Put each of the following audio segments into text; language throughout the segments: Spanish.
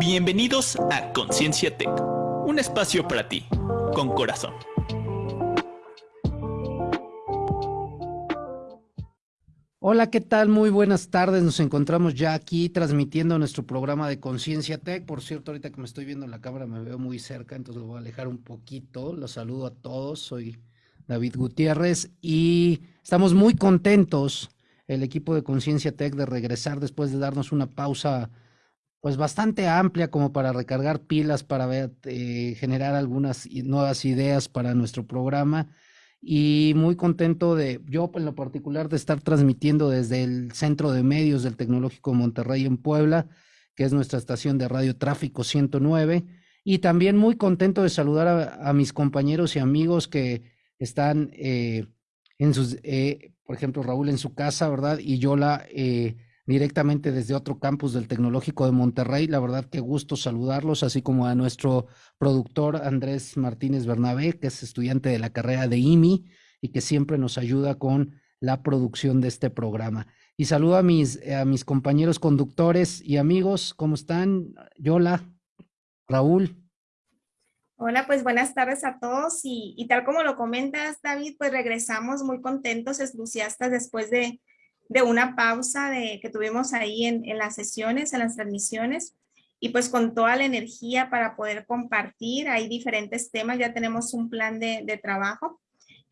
Bienvenidos a Conciencia Tech, un espacio para ti, con corazón. Hola, ¿qué tal? Muy buenas tardes. Nos encontramos ya aquí transmitiendo nuestro programa de Conciencia Tech. Por cierto, ahorita que me estoy viendo en la cámara me veo muy cerca, entonces lo voy a alejar un poquito. Los saludo a todos. Soy David Gutiérrez y estamos muy contentos, el equipo de Conciencia Tech, de regresar después de darnos una pausa pues bastante amplia como para recargar pilas, para ver, eh, generar algunas nuevas ideas para nuestro programa y muy contento de, yo en lo particular, de estar transmitiendo desde el Centro de Medios del Tecnológico Monterrey en Puebla, que es nuestra estación de radio Tráfico 109, y también muy contento de saludar a, mis compañeros y amigos que están eh, en sus, eh, por ejemplo, Raúl en su casa, ¿verdad? Y Yola eh, directamente desde otro campus del Tecnológico de Monterrey. La verdad que gusto saludarlos, así como a nuestro productor Andrés Martínez Bernabé, que es estudiante de la carrera de IMI y que siempre nos ayuda con la producción de este programa. Y saludo a mis, a mis compañeros conductores y amigos, ¿cómo están? Yola, Raúl. Hola, pues buenas tardes a todos y, y tal como lo comentas, David, pues regresamos muy contentos, entusiastas después de, de una pausa de, que tuvimos ahí en, en, las sesiones, en las transmisiones, y pues con toda la energía para poder compartir. Hay diferentes temas, ya tenemos un plan de, de trabajo.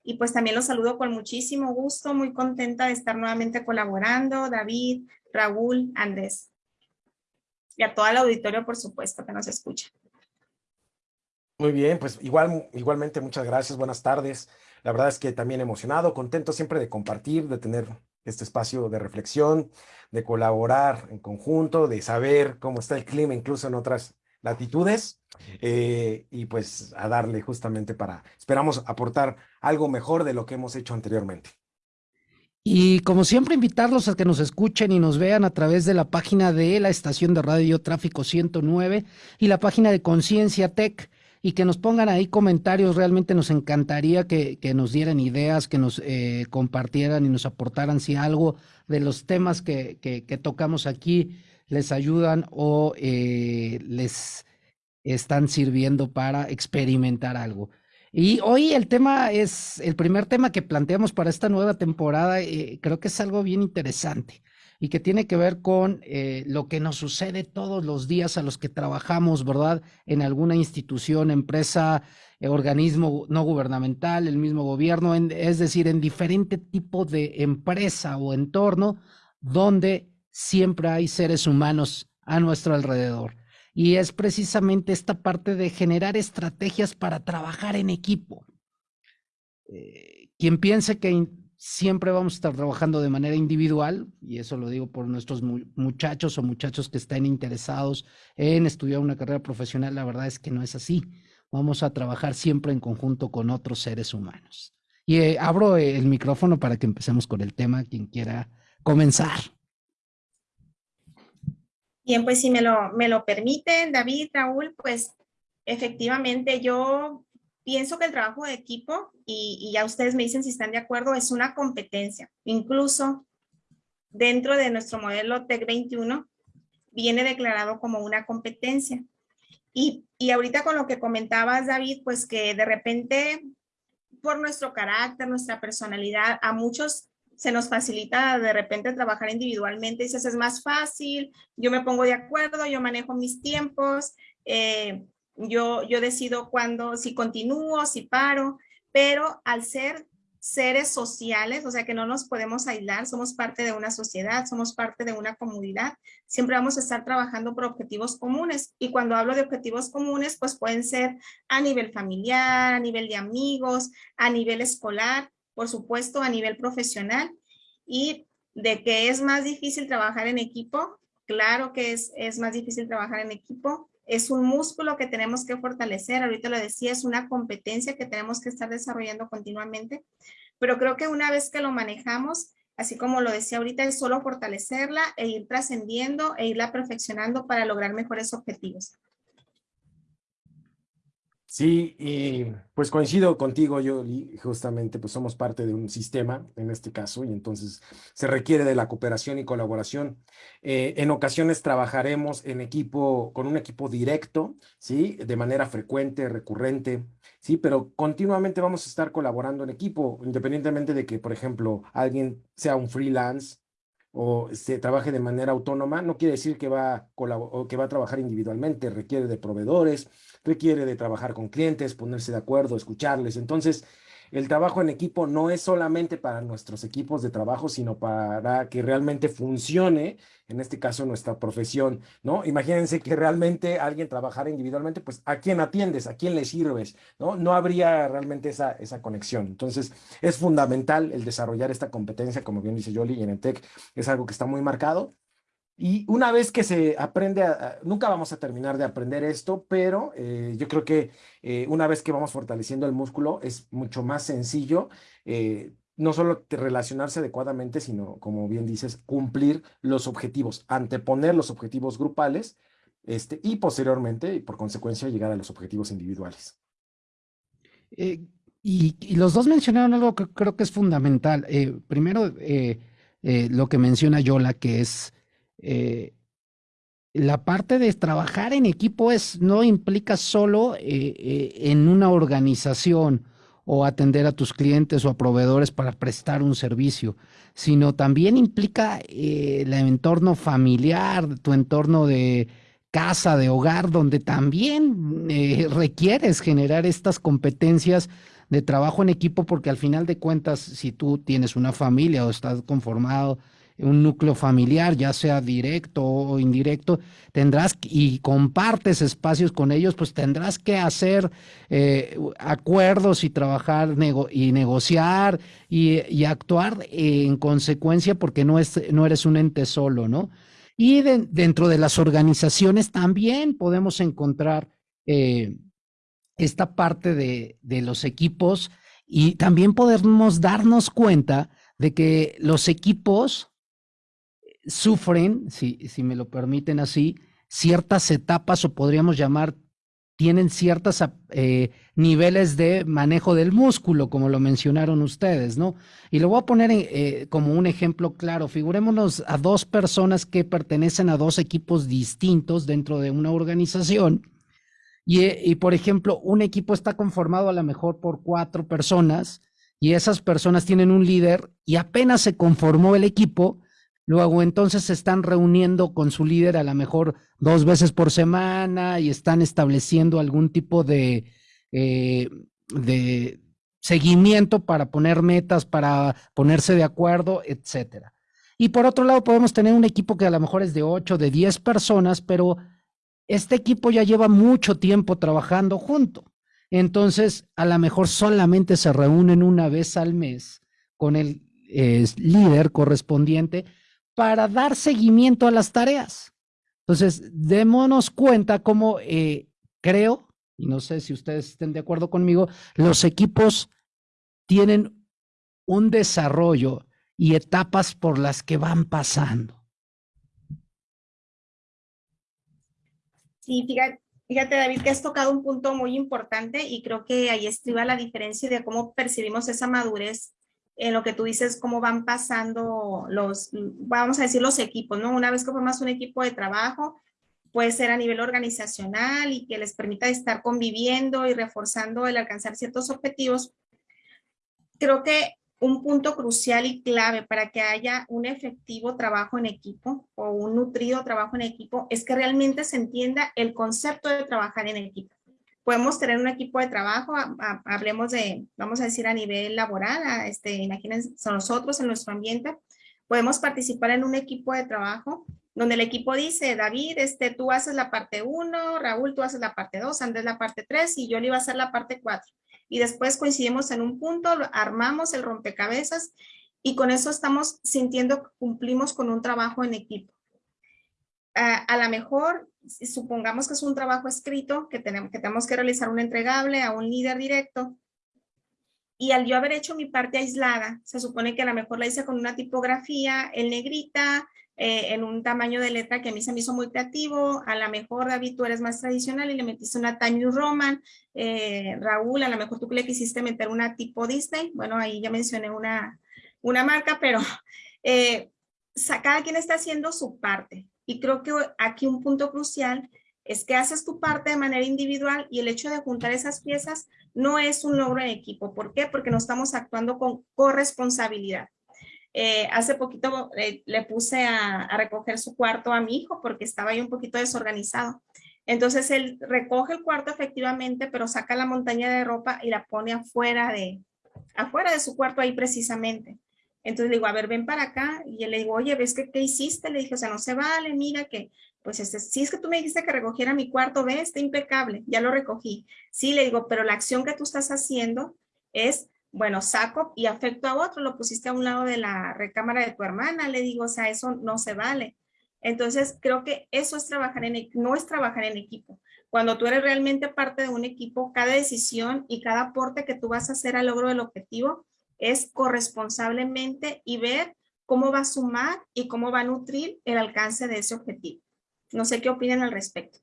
Y pues también los saludo con muchísimo gusto, muy contenta de estar nuevamente colaborando, David, Raúl, Andrés. Y a todo el auditorio, por supuesto, que nos escucha. Muy bien, pues igual, igualmente muchas gracias, buenas tardes. La verdad es que también emocionado, contento siempre de compartir, de tener este espacio de reflexión, de colaborar en conjunto, de saber cómo está el clima incluso en otras latitudes eh, y pues a darle justamente para, esperamos aportar algo mejor de lo que hemos hecho anteriormente. Y como siempre, invitarlos a que nos escuchen y nos vean a través de la página de la estación de radio Tráfico 109 y la página de Conciencia Tech y que nos pongan ahí comentarios. Realmente nos encantaría que, nos dieran ideas, que nos eh, compartieran y nos aportaran si algo de los temas que, tocamos aquí les ayudan o eh, les están sirviendo para experimentar algo. Y hoy el tema es el primer tema que planteamos para esta nueva temporada. Eh, creo que es algo bien interesante y que tiene que ver con eh, lo que nos sucede todos los días a los que trabajamos, ¿verdad? En alguna institución, empresa, eh, organismo no gubernamental, el mismo gobierno, es decir, en diferente tipo de empresa o entorno donde siempre hay seres humanos a nuestro alrededor. Y es precisamente esta parte de generar estrategias para trabajar en equipo. Eh, quien piense que siempre vamos a estar trabajando de manera individual, y eso lo digo por nuestros muchachos o muchachos que estén interesados en estudiar una carrera profesional, la verdad es que no es así. Vamos a trabajar siempre en conjunto con otros seres humanos. Y eh, abro el micrófono para que empecemos con el tema, quien quiera comenzar. Bien, pues si me lo, me lo permiten, David, Raúl, pues efectivamente yo pienso que el trabajo de equipo, y, ya ustedes me dicen si están de acuerdo, es una competencia. Incluso dentro de nuestro modelo TEC 21, viene declarado como una competencia. Y, y ahorita con lo que comentabas, David, pues que de repente, por nuestro carácter, nuestra personalidad, a muchos se nos facilita de repente trabajar individualmente, dices, es más fácil, yo me pongo de acuerdo, yo manejo mis tiempos, eh, yo, yo decido cuándo, si continúo, si paro, pero al ser seres sociales, o sea que no nos podemos aislar, somos parte de una sociedad, somos parte de una comunidad, siempre vamos a estar trabajando por objetivos comunes. Y cuando hablo de objetivos comunes, pues pueden ser a nivel familiar, a nivel de amigos, a nivel escolar, por supuesto a nivel profesional. Y de que es más difícil trabajar en equipo, claro que es, es más difícil trabajar en equipo, es un músculo que tenemos que fortalecer, ahorita lo decía, es una competencia que tenemos que estar desarrollando continuamente, pero creo que una vez que lo manejamos, así como lo decía ahorita, es solo fortalecerla e ir trascendiendo e irla perfeccionando para lograr mejores objetivos. Sí, y pues coincido contigo, yo justamente pues somos parte de un sistema en este caso y entonces se requiere de la cooperación y colaboración. Eh, en ocasiones trabajaremos en equipo, con un equipo directo, ¿sí? De manera frecuente, recurrente, ¿sí? Pero continuamente vamos a estar colaborando en equipo, independientemente de que, por ejemplo, alguien sea un freelance o se trabaje de manera autónoma, no quiere decir que va, que va a trabajar individualmente, requiere de proveedores, requiere de trabajar con clientes, ponerse de acuerdo, escucharles. Entonces, el trabajo en equipo no es solamente para nuestros equipos de trabajo, sino para que realmente funcione, en este caso, nuestra profesión, ¿no? Imagínense que realmente alguien trabajara individualmente, pues, ¿a quién atiendes? ¿A quién le sirves? ¿No? No habría realmente esa, esa conexión. Entonces, es fundamental el desarrollar esta competencia, como bien dice Yoli, y en el TEC es algo que está muy marcado. Y una vez que se aprende, nunca vamos a terminar de aprender esto, pero eh, yo creo que eh, una vez que vamos fortaleciendo el músculo es mucho más sencillo, eh, no solo relacionarse adecuadamente, sino, como bien dices, cumplir los objetivos, anteponer los objetivos grupales este, y posteriormente, y por consecuencia, llegar a los objetivos individuales. Y, y, los dos mencionaron algo que creo que es fundamental. primero, lo que menciona Yola, que es eh, la parte de trabajar en equipo es, no implica solo eh, eh, en una organización o atender a tus clientes o a proveedores para prestar un servicio, sino también implica el entorno familiar, tu entorno de casa, de hogar, donde también requieres generar estas competencias de trabajo en equipo, porque al final de cuentas, si tú tienes una familia o estás conformado un núcleo familiar, ya sea directo o indirecto, tendrás y compartes espacios con ellos, pues tendrás que hacer eh, acuerdos y trabajar y negociar y, actuar en consecuencia porque no, es, no eres un ente solo, ¿no? Y dentro de las organizaciones también podemos encontrar eh, esta parte de, de los equipos y también podemos darnos cuenta de que los equipos sufren, si, si me lo permiten así, ciertas etapas o podríamos llamar, tienen ciertos eh, niveles de manejo del músculo, como lo mencionaron ustedes, ¿no? Y lo voy a poner eh, como un ejemplo claro. Figurémonos a dos personas que pertenecen a dos equipos distintos dentro de una organización. Y, y por ejemplo, un equipo está conformado a lo mejor por cuatro personas y esas personas tienen un líder y apenas se conformó el equipo, Luego entonces se están reuniendo con su líder a lo mejor dos veces por semana y están estableciendo algún tipo de, eh, de seguimiento para poner metas, para ponerse de acuerdo, etcétera. Y por otro lado, podemos tener un equipo que a lo mejor es de 8, de 10 personas, pero este equipo ya lleva mucho tiempo trabajando junto. Entonces, a lo mejor solamente se reúnen una vez al mes con el eh, líder correspondiente para dar seguimiento a las tareas. Entonces, démonos cuenta cómo eh, creo, y no sé si ustedes estén de acuerdo conmigo, los equipos tienen un desarrollo y etapas por las que van pasando. Sí, fíjate, fíjate, David, que has tocado un punto muy importante y creo que ahí estriba la diferencia de cómo percibimos esa madurez en lo que tú dices, cómo van pasando los, vamos a decir, los equipos, ¿no? Una vez que formas un equipo de trabajo, puede ser a nivel organizacional y que les permita estar conviviendo y reforzando el alcanzar ciertos objetivos. Creo que un punto crucial y clave para que haya un efectivo trabajo en equipo o un nutrido trabajo en equipo es que realmente se entienda el concepto de trabajar en equipo podemos tener un equipo de trabajo, hablemos de, vamos a decir a nivel laboral, este, imagínense nosotros en nuestro ambiente, podemos participar en un equipo de trabajo donde el equipo dice, David, este, tú haces la parte 1, Raúl, tú haces la parte 2, Andrés la parte 3 y yo le iba a hacer la parte 4. Y después coincidimos en un punto, armamos el rompecabezas y con eso estamos sintiendo que cumplimos con un trabajo en equipo. A, a lo mejor supongamos que es un trabajo escrito, que tenemos, que tenemos que realizar un entregable a un líder directo, y al yo haber hecho mi parte aislada, se supone que a lo mejor la hice con una tipografía en negrita, eh, en un tamaño de letra que a mí se me hizo muy creativo, a lo mejor David tú eres más tradicional y le metiste una Times Roman, eh, Raúl a lo mejor tú le quisiste meter una tipo Disney, bueno ahí ya mencioné una, una marca, pero eh, cada quien está haciendo su parte y creo que aquí un punto crucial es que haces tu parte de manera individual y el hecho de juntar esas piezas no es un logro en equipo. ¿Por qué? Porque no estamos actuando con corresponsabilidad. Eh, hace poquito eh, le puse a, recoger su cuarto a mi hijo porque estaba ahí un poquito desorganizado. Entonces él recoge el cuarto efectivamente, pero saca la montaña de ropa y la pone afuera de, afuera de su cuarto ahí precisamente. Entonces le digo, a ver, ven para acá. Y él le digo, oye, ¿ves que qué hiciste? Le dije, o sea, no se vale, mira que, pues este, si es que tú me dijiste que recogiera mi cuarto, ve, está impecable, ya lo recogí. Sí, le digo, pero la acción que tú estás haciendo es, bueno, saco y afecto a otro, lo pusiste a un lado de la recámara de tu hermana, le digo, o sea, eso no se vale. Entonces, creo que eso es trabajar en, no es trabajar en equipo. Cuando tú eres realmente parte de un equipo, cada decisión y cada aporte que tú vas a hacer al logro del objetivo es corresponsablemente y ver cómo va a sumar y cómo va a nutrir el alcance de ese objetivo. No sé qué opinan al respecto.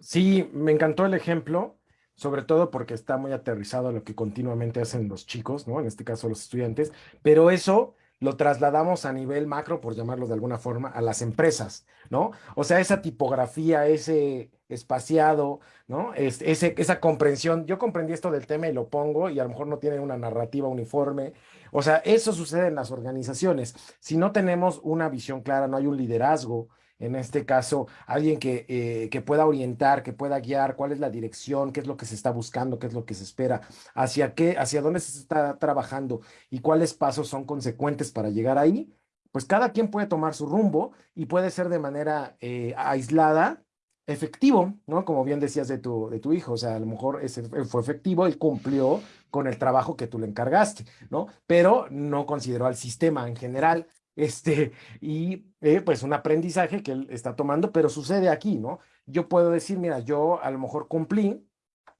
Sí, me encantó el ejemplo, sobre todo porque está muy aterrizado a lo que continuamente hacen los chicos, ¿no? En este caso los estudiantes, pero eso lo trasladamos a nivel macro, por llamarlo de alguna forma, a las empresas, ¿no? O sea, esa tipografía, ese espaciado, ¿no? ese, esa comprensión, yo comprendí esto del tema y lo pongo y a lo mejor no tiene una narrativa uniforme. O sea, eso sucede en las organizaciones. Si no tenemos una visión clara, no hay un liderazgo, en este caso, alguien que, eh, que, pueda orientar, que pueda guiar cuál es la dirección, qué es lo que se está buscando, qué es lo que se espera, hacia qué, hacia dónde se está trabajando y cuáles pasos son consecuentes para llegar ahí, pues cada quien puede tomar su rumbo y puede ser de manera eh, aislada efectivo, ¿no? Como bien decías de tu, de tu hijo, o sea, a lo mejor ese fue efectivo, él cumplió con el trabajo que tú le encargaste, ¿no? Pero no consideró al sistema en general este, y eh, pues un aprendizaje que él está tomando, pero sucede aquí, ¿no? Yo puedo decir, mira, yo a lo mejor cumplí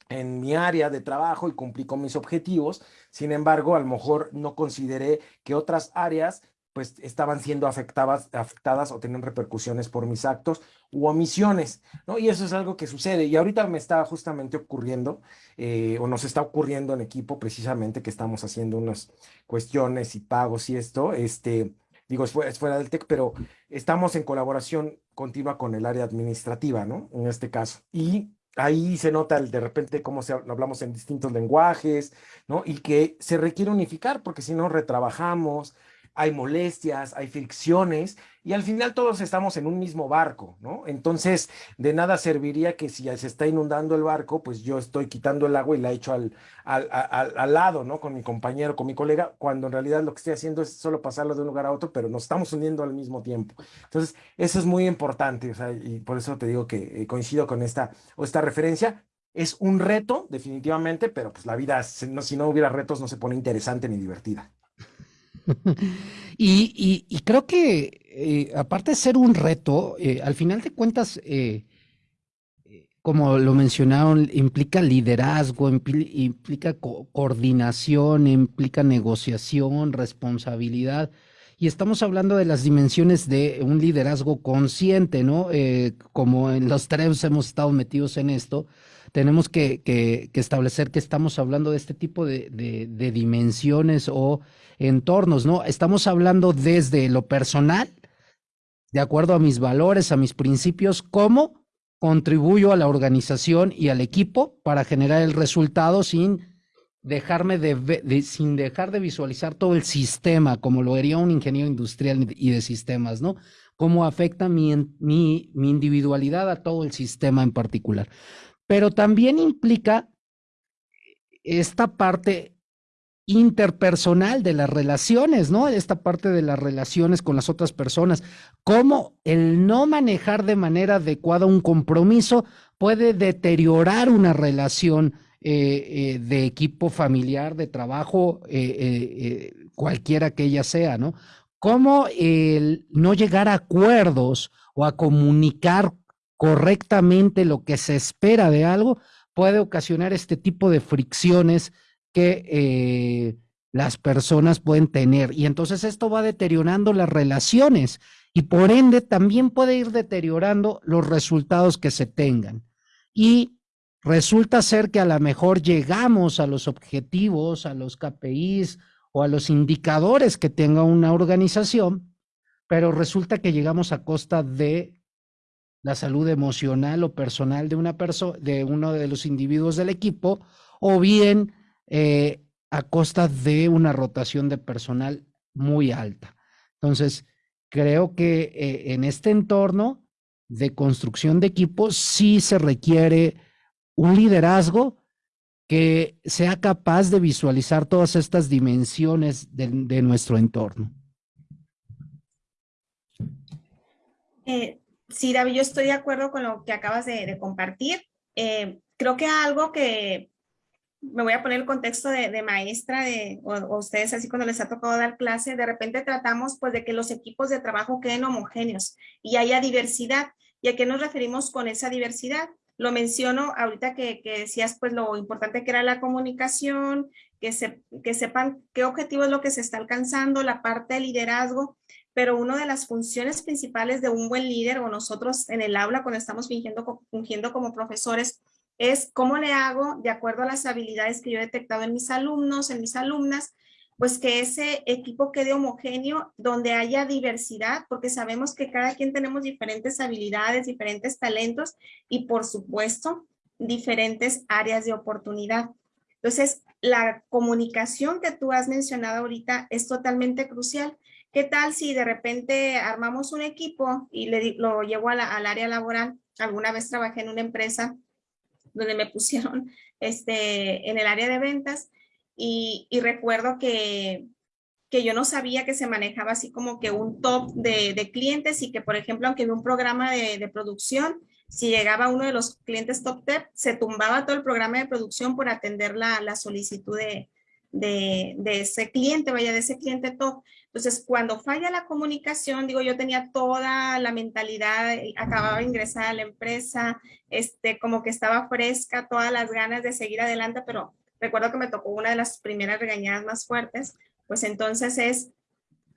en mi área de trabajo y cumplí con mis objetivos, sin embargo, a lo mejor no consideré que otras áreas pues estaban siendo afectadas, afectadas o tenían repercusiones por mis actos u omisiones, ¿no? Y eso es algo que sucede. Y ahorita me está justamente ocurriendo, eh, o nos está ocurriendo en equipo precisamente que estamos haciendo unas cuestiones y pagos y esto, este, digo, es fuera, del TEC, pero estamos en colaboración continua con el área administrativa, ¿no? En este caso. Y ahí se nota de repente cómo se, hablamos en distintos lenguajes, ¿no? Y que se requiere unificar porque si no retrabajamos, hay molestias, hay fricciones y al final todos estamos en un mismo barco, ¿no? Entonces, de nada serviría que si se está inundando el barco, pues yo estoy quitando el agua y la echo al, al, al, lado, ¿no? Con mi compañero, con mi colega, cuando en realidad lo que estoy haciendo es solo pasarlo de un lugar a otro, pero nos estamos uniendo al mismo tiempo. Entonces, eso es muy importante, o sea, y por eso te digo que eh, coincido con esta, o esta referencia. Es un reto, definitivamente, pero pues la vida, si no hubiera retos, no se pone interesante ni divertida. y, creo que, eh, aparte de ser un reto, eh, al final de cuentas, eh, como lo mencionaron, implica liderazgo, implica coordinación, implica negociación, responsabilidad. Y estamos hablando de las dimensiones de un liderazgo consciente, ¿no? como en los tres hemos estado metidos en esto, tenemos que, establecer que estamos hablando de este tipo de, dimensiones o entornos, ¿no? Estamos hablando desde lo personal, de acuerdo a mis valores, a mis principios, cómo contribuyo a la organización y al equipo para generar el resultado sin dejarme de, sin dejar de visualizar todo el sistema, como lo haría un ingeniero industrial y de sistemas, ¿no? Cómo afecta mi, mi, mi individualidad a todo el sistema en particular pero también implica esta parte interpersonal de las relaciones, ¿no? Esta parte de las relaciones con las otras personas, cómo el no manejar de manera adecuada un compromiso puede deteriorar una relación eh, eh, de equipo familiar, de trabajo, eh, cualquiera que ella sea, ¿no? Cómo el no llegar a acuerdos o a comunicar correctamente lo que se espera de algo, puede ocasionar este tipo de fricciones que, eh, las personas pueden tener. Y entonces esto va deteriorando las relaciones y por ende también puede ir deteriorando los resultados que se tengan. Y resulta ser que a lo mejor llegamos a los objetivos, a los KPIs o a los indicadores que tenga una organización, pero resulta que llegamos a costa de la salud emocional o personal de una persona, de uno de los individuos del equipo, o bien eh, a costa de una rotación de personal muy alta. Entonces, creo que eh, en este entorno de construcción de equipos sí se requiere un liderazgo que sea capaz de visualizar todas estas dimensiones de, nuestro entorno. Eh, sí, David, yo estoy de acuerdo con lo que acabas de, compartir. Eh, creo que algo que me voy a poner el contexto de, maestra de, o, ustedes así cuando les ha tocado dar clase, de repente tratamos pues de que los equipos de trabajo queden homogéneos y haya diversidad. ¿Y a qué nos referimos con esa diversidad? Lo menciono ahorita que, que decías pues lo importante que era la comunicación, que, se, que sepan qué objetivo es lo que se está alcanzando, la parte de liderazgo, pero una de las funciones principales de un buen líder o nosotros en el aula cuando estamos fingiendo, fungiendo como profesores es cómo le hago, de acuerdo a las habilidades que yo he detectado en mis alumnos, en mis alumnas, pues que ese equipo quede homogéneo, donde haya diversidad, porque sabemos que cada quien tenemos diferentes habilidades, diferentes talentos y por supuesto, diferentes áreas de oportunidad. Entonces, la comunicación que tú has mencionado ahorita es totalmente crucial. ¿Qué tal si de repente armamos un equipo y le, lo llevo al área laboral? Alguna vez trabajé en una empresa donde me pusieron este, en el área de ventas y, recuerdo que, que yo no sabía que se manejaba así como que un top de, clientes y que, por ejemplo, aunque en un programa de, producción, si llegaba uno de los clientes top 10, se tumbaba todo el programa de producción por atender la, la solicitud de, de, de, ese cliente, vaya, de ese cliente top. Entonces, cuando falla la comunicación, digo, yo tenía toda la mentalidad, eh, acababa de ingresar a la empresa, este, como que estaba fresca, todas las ganas de seguir adelante, pero recuerdo que me tocó una de las primeras regañadas más fuertes, pues entonces es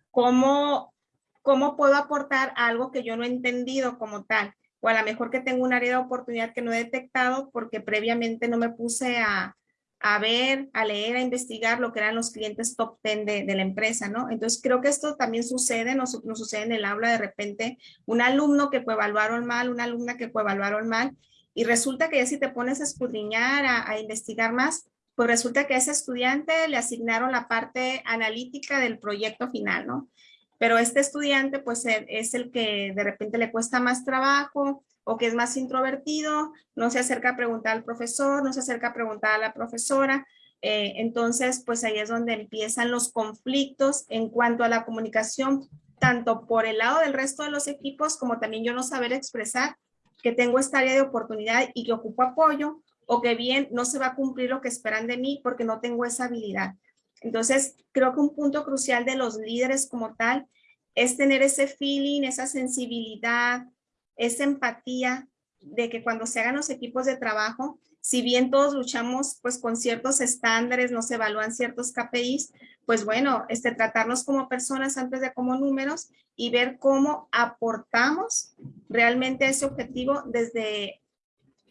cómo, cómo puedo aportar algo que yo no he entendido como tal, o a lo mejor que tengo un área de oportunidad que no he detectado porque previamente no me puse a, a ver, a leer, a investigar lo que eran los clientes top 10 de, la empresa, ¿no? Entonces creo que esto también sucede, nos, sucede en el aula de repente, un alumno que evaluaron mal, una alumna que evaluaron mal, y resulta que ya si te pones a escudriñar, a, investigar más, pues resulta que a ese estudiante le asignaron la parte analítica del proyecto final, ¿no? Pero este estudiante pues es el que de repente le cuesta más trabajo, o que es más introvertido, no se acerca a preguntar al profesor, no se acerca a preguntar a la profesora. Eh, entonces, pues ahí es donde empiezan los conflictos en cuanto a la comunicación, tanto por el lado del resto de los equipos, como también yo no saber expresar que tengo esta área de oportunidad y que ocupo apoyo, o que bien no se va a cumplir lo que esperan de mí porque no tengo esa habilidad. Entonces, creo que un punto crucial de los líderes como tal es tener ese feeling, esa sensibilidad, esa empatía de que cuando se hagan los equipos de trabajo, si bien todos luchamos pues con ciertos estándares, nos evalúan ciertos KPIs, pues bueno, este, tratarnos como personas antes de como números y ver cómo aportamos realmente ese objetivo desde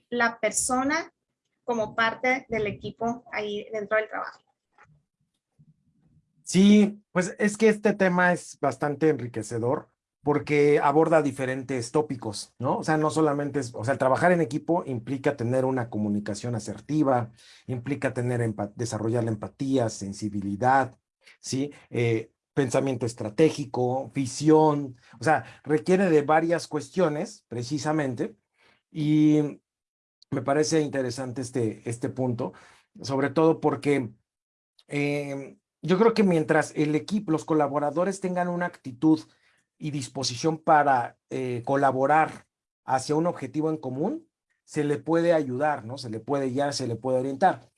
la persona como parte del equipo ahí dentro del trabajo. Sí, pues es que este tema es bastante enriquecedor porque aborda diferentes tópicos, ¿no? O sea, no solamente es, o sea, trabajar en equipo implica tener una comunicación asertiva, implica tener, desarrollar la empatía, sensibilidad, ¿sí? Eh, pensamiento estratégico, visión, o sea, requiere de varias cuestiones, precisamente, y me parece interesante este, este punto, sobre todo porque em, yo creo que mientras el equipo, los colaboradores tengan una actitud y disposición para eh, colaborar hacia un objetivo en común, se le puede ayudar, ¿no? Se le puede guiar, se le puede orientar.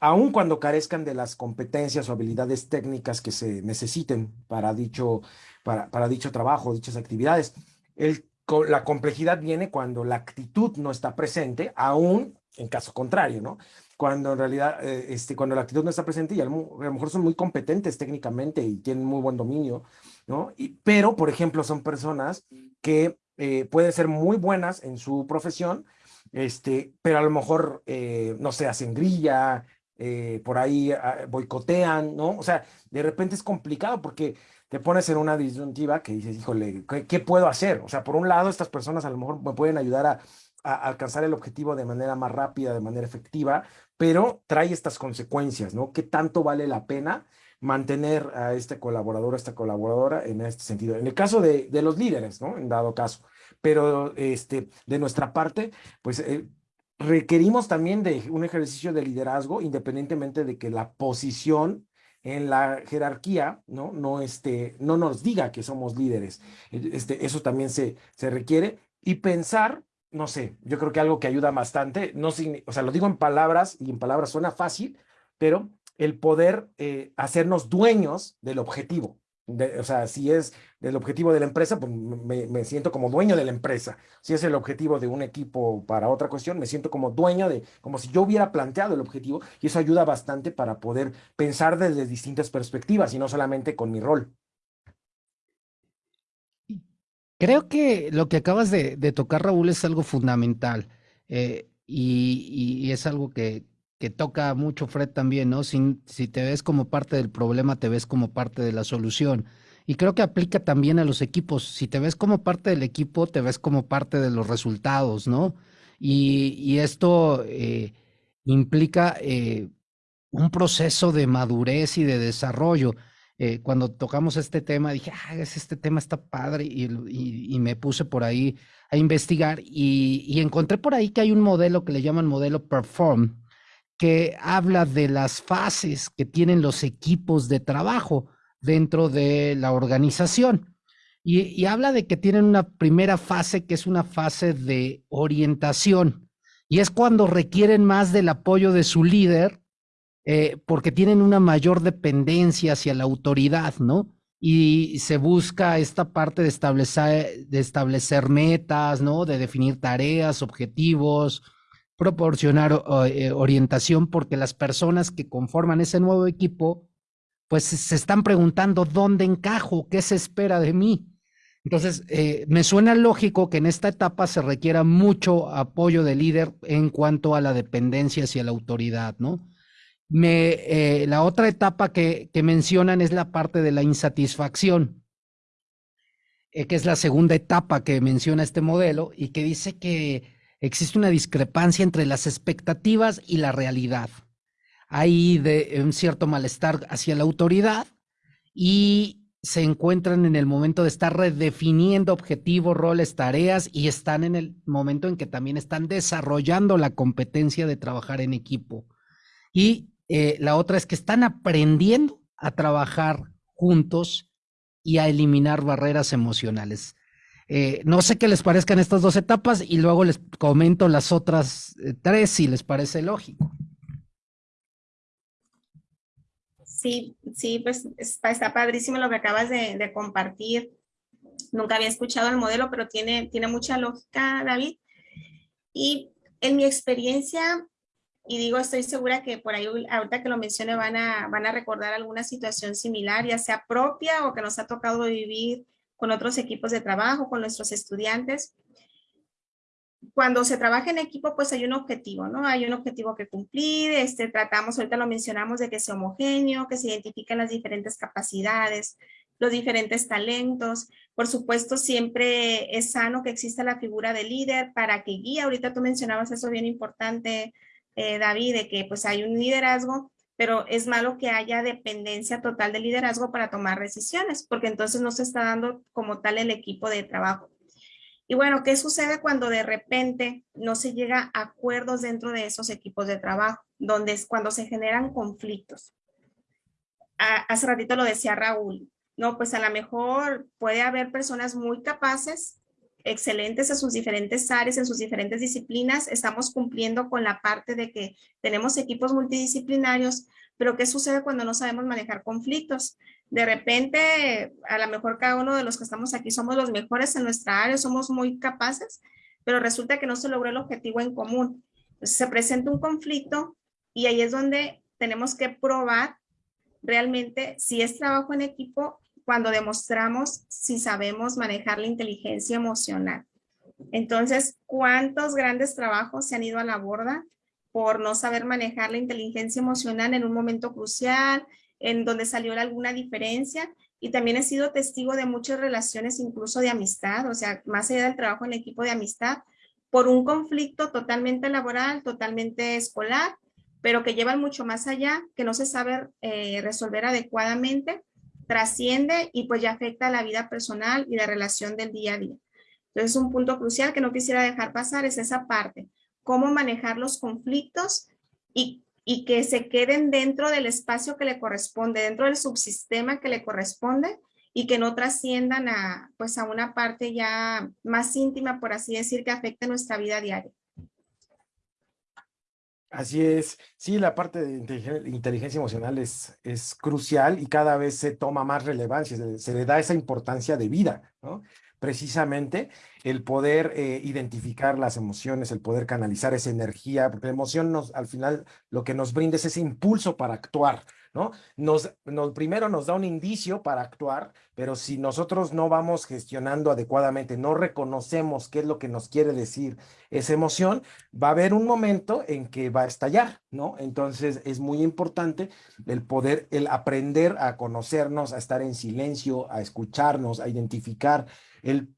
Aun cuando carezcan de las competencias o habilidades técnicas que se necesiten para dicho, para, para dicho trabajo, dichas actividades. El, la complejidad viene cuando la actitud no está presente, aún en caso contrario, ¿no? Cuando en realidad, eh, este, cuando la actitud no está presente y a lo, mejor son muy competentes técnicamente y tienen muy buen dominio, ¿no? Pero, por ejemplo, son personas que eh, pueden ser muy buenas en su profesión, este, pero a lo mejor, eh, no sé, hacen grilla, por ahí ah, boicotean, ¿no? O sea, de repente es complicado porque te pones en una disyuntiva que dices, híjole, ¿qué, puedo hacer? O sea, por un lado, estas personas a lo mejor me pueden ayudar a, alcanzar el objetivo de manera más rápida, de manera efectiva, pero trae estas consecuencias, ¿no? ¿Qué tanto vale la pena mantener a este colaborador, a esta colaboradora en este sentido? En el caso de, los líderes, ¿no? En dado caso. Pero este, de nuestra parte, pues eh, requerimos también de un ejercicio de liderazgo, independientemente de que la posición en la jerarquía, ¿no? No, este, no nos diga que somos líderes. Este, eso también se, se requiere. Y pensar, no sé, yo creo que algo que ayuda bastante, no, o sea, lo digo en palabras y en palabras suena fácil, pero el poder eh, hacernos dueños del objetivo o sea, si es el objetivo de la empresa, pues me, siento como dueño de la empresa. Si es el objetivo de un equipo para otra cuestión, me siento como dueño de, como si yo hubiera planteado el objetivo y eso ayuda bastante para poder pensar desde distintas perspectivas y no solamente con mi rol. Creo que lo que acabas de, tocar, Raúl, es algo fundamental eh, y, es algo que, que toca mucho Fred también, ¿no? Si, te ves como parte del problema, te ves como parte de la solución. Y creo que aplica también a los equipos. Si te ves como parte del equipo, te ves como parte de los resultados, ¿no? Y, esto eh, implica eh, un proceso de madurez y de desarrollo. Eh, cuando tocamos este tema, dije, ah, este tema está padre, y, me puse por ahí a investigar y encontré por ahí que hay un modelo que le llaman modelo Perform, que habla de las fases que tienen los equipos de trabajo dentro de la organización. Y, habla de que tienen una primera fase que es una fase de orientación. Y es cuando requieren más del apoyo de su líder eh, porque tienen una mayor dependencia hacia la autoridad, ¿no? Y se busca esta parte de establecer, de establecer metas, ¿no? De definir tareas, objetivos, proporcionar eh, orientación porque las personas que conforman ese nuevo equipo, pues se están preguntando dónde encajo, qué se espera de mí. Entonces, eh, me suena lógico que en esta etapa se requiera mucho apoyo del líder en cuanto a la dependencia hacia la autoridad, ¿no? Me, eh, la otra etapa que, que, mencionan es la parte de la insatisfacción, que es la segunda etapa que menciona este modelo y que dice que existe una discrepancia entre las expectativas y la realidad. Hay un cierto malestar hacia la autoridad y se encuentran en el momento de estar redefiniendo objetivos, roles, tareas y están en el momento en que también están desarrollando la competencia de trabajar en equipo. Y eh, la otra es que están aprendiendo a trabajar juntos y a eliminar barreras emocionales. Eh, no sé qué les parezcan estas dos etapas y luego les comento las otras eh, tres si les parece lógico. Sí, sí, pues está padrísimo lo que acabas de, compartir. Nunca había escuchado el modelo, pero tiene, tiene mucha lógica, David. Y en mi experiencia, y digo, estoy segura que por ahí, ahorita que lo mencione, van a, van a recordar alguna situación similar, ya sea propia o que nos ha tocado vivir con otros equipos de trabajo, con nuestros estudiantes. Cuando se trabaja en equipo, pues hay un objetivo, ¿no? Hay un objetivo que cumplir, este, tratamos, ahorita lo mencionamos, de que sea homogéneo, que se identifiquen las diferentes capacidades, los diferentes talentos. Por supuesto, siempre es sano que exista la figura de líder para que guíe. Ahorita tú mencionabas eso bien importante, eh, David, de que pues hay un liderazgo pero es malo que haya dependencia total de liderazgo para tomar decisiones, porque entonces no se está dando como tal el equipo de trabajo. Y bueno, ¿qué sucede cuando de repente no se llega a acuerdos dentro de esos equipos de trabajo, donde es cuando se generan conflictos? hace ratito lo decía Raúl, no, pues a lo mejor puede haber personas muy capaces, excelentes en sus diferentes áreas, en sus diferentes disciplinas. Estamos cumpliendo con la parte de que tenemos equipos multidisciplinarios, pero ¿qué sucede cuando no sabemos manejar conflictos? De repente, a lo mejor cada uno de los que estamos aquí somos los mejores en nuestra área, somos muy capaces, pero resulta que no se logró el objetivo en común. Se presenta un conflicto y ahí es donde tenemos que probar realmente si es trabajo en equipo cuando demostramos si sabemos manejar la inteligencia emocional. Entonces, ¿cuántos grandes trabajos se han ido a la borda por no saber manejar la inteligencia emocional en un momento crucial, en donde salió alguna diferencia? Y también he sido testigo de muchas relaciones, incluso de amistad, o sea, más allá del trabajo en equipo de amistad, por un conflicto totalmente laboral, totalmente escolar, pero que llevan mucho más allá, que no se sabe eh, resolver adecuadamente, trasciende y pues ya afecta la vida personal y la relación del día a día. Entonces, un punto crucial que no quisiera dejar pasar es esa parte, cómo manejar los conflictos y, y que se queden dentro del espacio que le corresponde, dentro del subsistema que le corresponde y que no trasciendan a, pues a una parte ya más íntima, por así decir, que afecte nuestra vida diaria. Así es, sí, la parte de inteligencia emocional es, es crucial y cada vez se toma más relevancia, se, le da esa importancia de vida, ¿no? Precisamente el poder eh, identificar las emociones, el poder canalizar esa energía, porque la emoción nos, al final lo que nos brinda es ese impulso para actuar, ¿no? Nos, nos, primero nos da un indicio para actuar, pero si nosotros no vamos gestionando adecuadamente, no reconocemos qué es lo que nos quiere decir esa emoción, va a haber un momento en que va a estallar, ¿no? Entonces es muy importante el poder, el aprender a conocernos, a estar en silencio, a escucharnos, a identificar el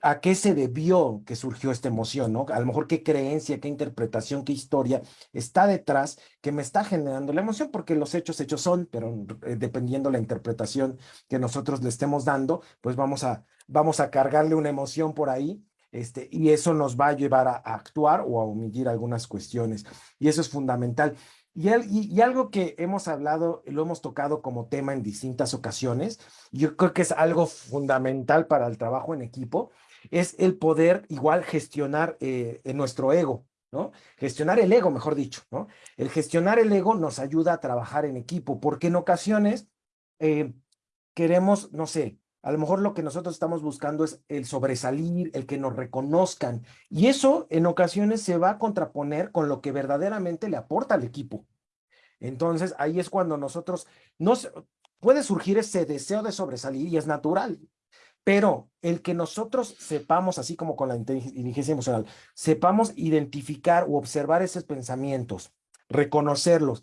a qué se debió que surgió esta emoción, ¿no? A lo mejor qué creencia, qué interpretación, qué historia está detrás que me está generando la emoción, porque los hechos hechos son, pero eh, dependiendo la interpretación que nosotros le estemos dando, pues vamos a, vamos a cargarle una emoción por ahí, este, y eso nos va a llevar a, a actuar o a omitir algunas cuestiones, y eso es fundamental. Y, algo que hemos hablado, lo hemos tocado como tema en distintas ocasiones, yo creo que es algo fundamental para el trabajo en equipo, es el poder igual gestionar eh, nuestro ego, ¿no? Gestionar el ego, mejor dicho, ¿no? El gestionar el ego nos ayuda a trabajar en equipo, porque en ocasiones eh, queremos, no sé, a lo mejor lo que nosotros estamos buscando es el sobresalir, el que nos reconozcan. Y eso en ocasiones se va a contraponer con lo que verdaderamente le aporta al equipo. Entonces ahí es cuando nosotros, nos, puede surgir ese deseo de sobresalir y es natural. Pero el que nosotros sepamos, así como con la inteligencia emocional, sepamos identificar o observar esos pensamientos, reconocerlos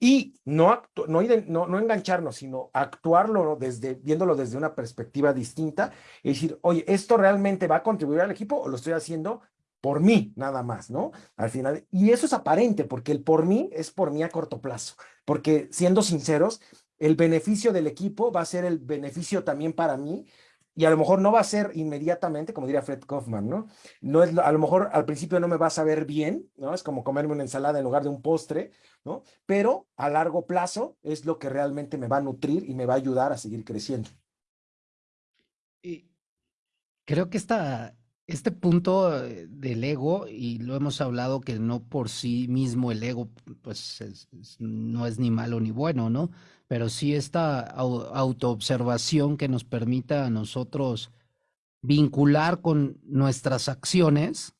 y no, no, no, engancharnos, sino actuarlo desde, viéndolo desde una perspectiva distinta y decir, oye, ¿esto realmente va a contribuir al equipo o lo estoy haciendo por mí nada más, ¿no? Al final, y eso es aparente, porque el por mí es por mí a corto plazo, porque siendo sinceros, el beneficio del equipo va a ser el beneficio también para mí, y a lo mejor no va a ser inmediatamente, como diría Fred Kaufman, ¿no? no es, a lo mejor al principio no me va a saber bien, ¿no? Es como comerme una ensalada en lugar de un postre, ¿no? Pero a largo plazo es lo que realmente me va a nutrir y me va a ayudar a seguir creciendo. Y creo que esta, este punto eh, del ego, y lo hemos hablado que no por sí mismo el ego, pues no es ni malo ni bueno, ¿no? pero sí esta autoobservación que nos permita a nosotros vincular con nuestras acciones,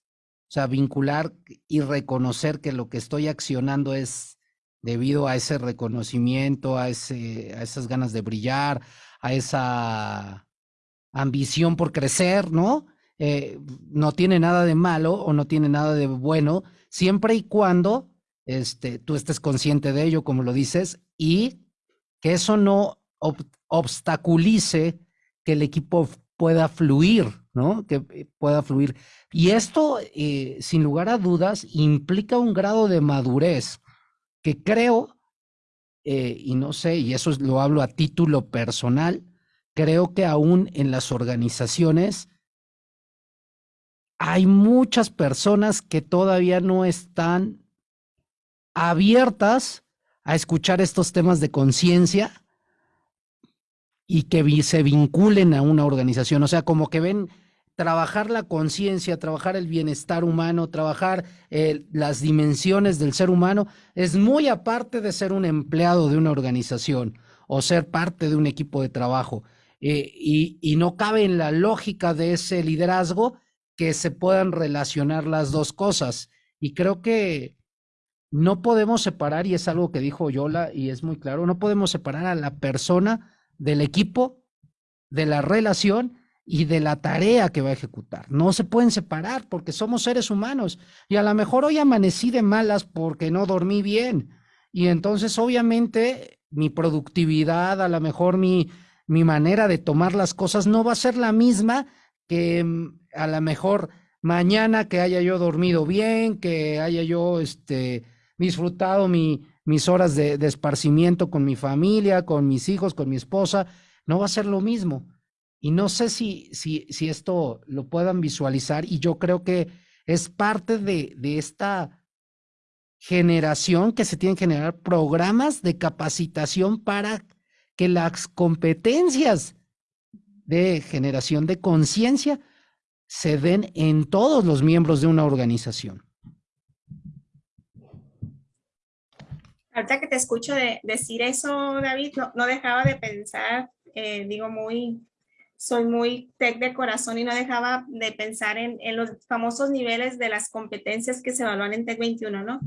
o sea, vincular y reconocer que lo que estoy accionando es debido a ese reconocimiento, a, ese, a esas ganas de brillar, a esa ambición por crecer, ¿no? Eh, no tiene nada de malo o no tiene nada de bueno, siempre y cuando este, tú estés consciente de ello, como lo dices, y que eso no obstaculice que el equipo pueda fluir, ¿no? Que eh, pueda fluir. Y esto, eh, sin lugar a dudas, implica un grado de madurez que creo, y no sé, y eso lo hablo a título personal, creo que aún en las organizaciones hay muchas personas que todavía no están abiertas a escuchar estos temas de conciencia y que se vinculen a una organización. O sea, como que ven trabajar la conciencia, trabajar el bienestar humano, trabajar eh, las dimensiones del ser humano, es muy aparte de ser un empleado de una organización o ser parte de un equipo de trabajo. Eh, y, y no cabe en la lógica de ese liderazgo que se puedan relacionar las dos cosas. Y creo que no podemos separar, y es algo que dijo Yola y es muy claro, no podemos separar a la persona del equipo, de la relación y de la tarea que va a ejecutar. No se pueden separar porque somos seres humanos y a lo mejor hoy amanecí de malas porque no dormí bien y entonces obviamente mi productividad, a lo mejor mi, mi manera de tomar las cosas no va a ser la misma que mm, a lo mejor mañana que haya yo dormido bien, que haya yo este, disfrutado mi, mis horas de, esparcimiento con mi familia, con mis hijos, con mi esposa, no va a ser lo mismo. Y no sé si, si, si esto lo puedan visualizar y yo creo que es parte de, de esta generación que se tienen que generar programas de capacitación para que las competencias de generación de conciencia se den en todos los miembros de una organización. Ahorita que te escucho decir eso, David, no, dejaba de pensar, eh, digo, muy, soy muy tech de corazón y no dejaba de pensar en, los famosos niveles de las competencias que se evalúan en Tech 21, ¿no?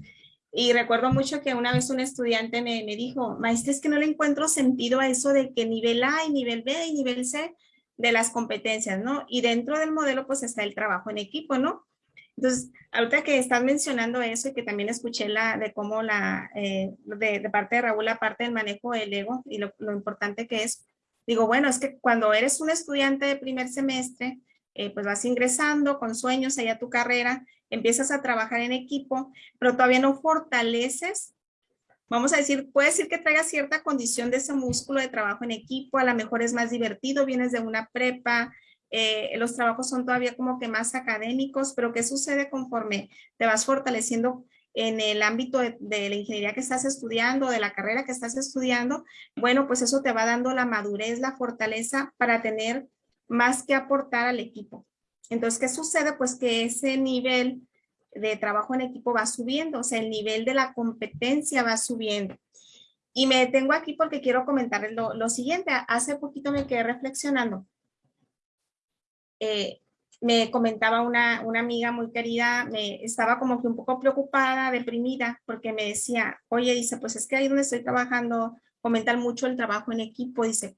Y recuerdo mucho que una vez un estudiante me, me dijo, maestra, es que no le encuentro sentido a eso de que nivel A y nivel B y nivel C de las competencias, ¿no? Y dentro del modelo pues está el trabajo en equipo, ¿no? Entonces, ahorita que estás mencionando eso y que también escuché la de cómo la, eh, de, parte de Raúl, la parte del manejo del ego y lo, importante que es, digo, bueno, es que cuando eres un estudiante de primer semestre, eh, pues vas ingresando con sueños allá tu carrera, empiezas a trabajar en equipo, pero todavía no fortaleces vamos a decir, puede decir que traiga cierta condición de ese músculo de trabajo en equipo, a lo mejor es más divertido, vienes de una prepa, eh, los trabajos son todavía como que más académicos, pero ¿qué sucede conforme te vas fortaleciendo en el ámbito de, de, la ingeniería que estás estudiando, de la carrera que estás estudiando? Bueno, pues eso te va dando la madurez, la fortaleza para tener más que aportar al equipo. Entonces, ¿qué sucede? Pues que ese nivel de trabajo en equipo va subiendo, o sea, el nivel de la competencia va subiendo. Y me detengo aquí porque quiero comentar lo, siguiente. Hace poquito me quedé reflexionando. Eh, me comentaba una, una, amiga muy querida, me estaba como que un poco preocupada, deprimida, porque me decía, oye, dice, pues es que ahí donde estoy trabajando, comentan mucho el trabajo en equipo, dice,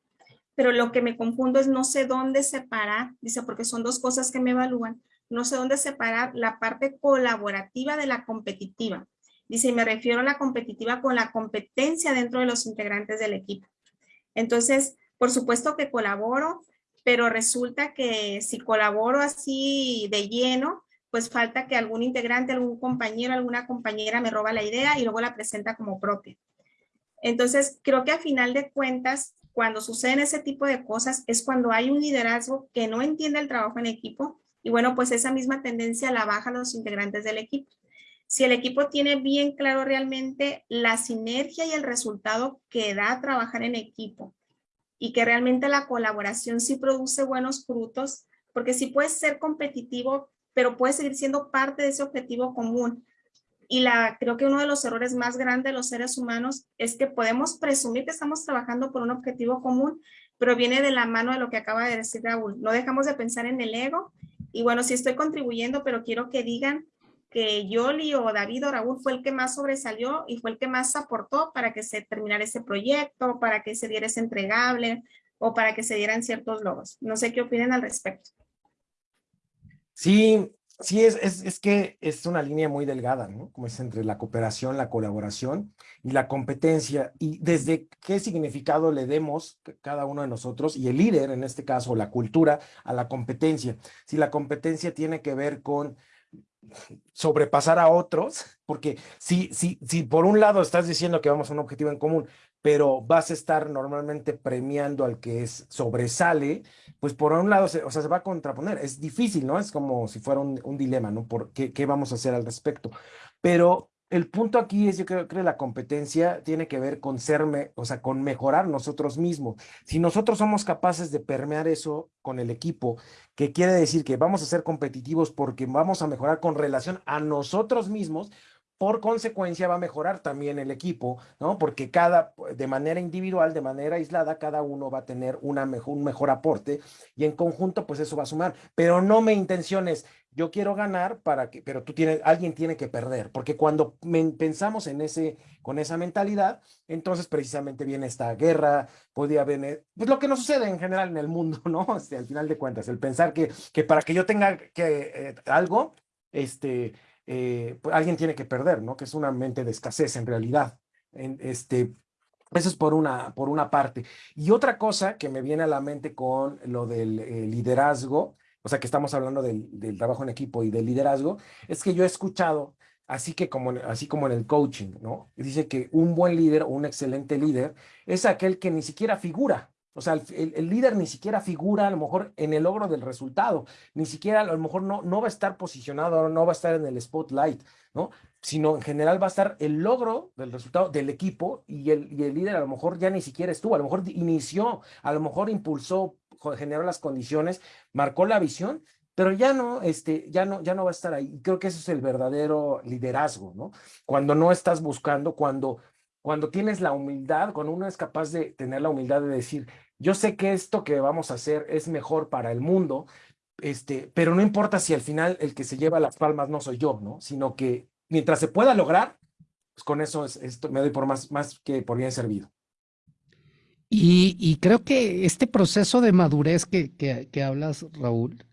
pero lo que me confundo es no sé dónde separar, dice, porque son dos cosas que me evalúan no sé dónde separar la parte colaborativa de la competitiva. Dice, me refiero a la competitiva con la competencia dentro de los integrantes del equipo. Entonces, por supuesto que colaboro, pero resulta que si colaboro así de lleno, pues falta que algún integrante, algún compañero, alguna compañera me roba la idea y luego la presenta como propia. Entonces, creo que a final de cuentas, cuando suceden ese tipo de cosas, es cuando hay un liderazgo que no entiende el trabajo en equipo, y bueno, pues esa misma tendencia la bajan los integrantes del equipo. Si el equipo tiene bien claro realmente la sinergia y el resultado que da trabajar en equipo y que realmente la colaboración sí produce buenos frutos, porque sí puedes ser competitivo, pero puedes seguir siendo parte de ese objetivo común. Y la, creo que uno de los errores más grandes de los seres humanos es que podemos presumir que estamos trabajando por un objetivo común, pero viene de la mano de lo que acaba de decir Raúl. No dejamos de pensar en el ego y bueno, sí estoy contribuyendo, pero quiero que digan que Yoli o David o Raúl fue el que más sobresalió y fue el que más aportó para que se terminara ese proyecto, para que se diera ese entregable o para que se dieran ciertos logos. No sé qué opinan al respecto. Sí, sí, es, es, es, que es una línea muy delgada, ¿no? Como es entre la cooperación, la colaboración y la competencia. Y desde qué significado le demos cada uno de nosotros y el líder, en este caso, la cultura, a la competencia. Si la competencia tiene que ver con sobrepasar a otros, porque si, si, si por un lado estás diciendo que vamos a un objetivo en común, pero vas a estar normalmente premiando al que es, sobresale, pues por un lado, se, o sea, se va a contraponer. Es difícil, ¿no? Es como si fuera un, un dilema, ¿no? Por qué, qué, vamos a hacer al respecto. Pero el punto aquí es, yo creo, que la competencia tiene que ver con serme, o sea, con mejorar nosotros mismos. Si nosotros somos capaces de permear eso con el equipo, que quiere decir que vamos a ser competitivos porque vamos a mejorar con relación a nosotros mismos, por consecuencia va a mejorar también el equipo, ¿no? Porque cada, de manera individual, de manera aislada, cada uno va a tener una mejor, un mejor aporte y en conjunto, pues eso va a sumar. Pero no me intenciones, yo quiero ganar para que, pero tú tienes, alguien tiene que perder, porque cuando pensamos en ese, con esa mentalidad, entonces precisamente viene esta guerra, podría haber, pues lo que nos sucede en general en el mundo, ¿no? Este, al final de cuentas, el pensar que, que para que yo tenga que eh, algo, este, eh, pues alguien tiene que perder, ¿no? Que es una mente de escasez en realidad. En, este, eso es por una, por una parte. Y otra cosa que me viene a la mente con lo del eh, liderazgo, o sea, que estamos hablando del, del, trabajo en equipo y del liderazgo, es que yo he escuchado, así, que como, así como en el coaching, ¿no? Dice que un buen líder o un excelente líder es aquel que ni siquiera figura, o sea, el, líder ni siquiera figura a lo mejor en el logro del resultado, ni siquiera a lo mejor no, no va a estar posicionado, no va a estar en el spotlight, ¿no? Sino en general va a estar el logro del resultado del equipo y el, y el líder a lo mejor ya ni siquiera estuvo, a lo mejor inició, a lo mejor impulsó, generó las condiciones, marcó la visión, pero ya no, este, ya no, ya no va a estar ahí. Creo que eso es el verdadero liderazgo, ¿no? Cuando no estás buscando, cuando cuando tienes la humildad, cuando uno es capaz de tener la humildad de decir, yo sé que esto que vamos a hacer es mejor para el mundo, este, pero no importa si al final el que se lleva las palmas no soy yo, ¿no? Sino que mientras se pueda lograr, pues con eso es, esto me doy por más, que por bien servido. Y, creo que este proceso de madurez que, hablas, Raúl,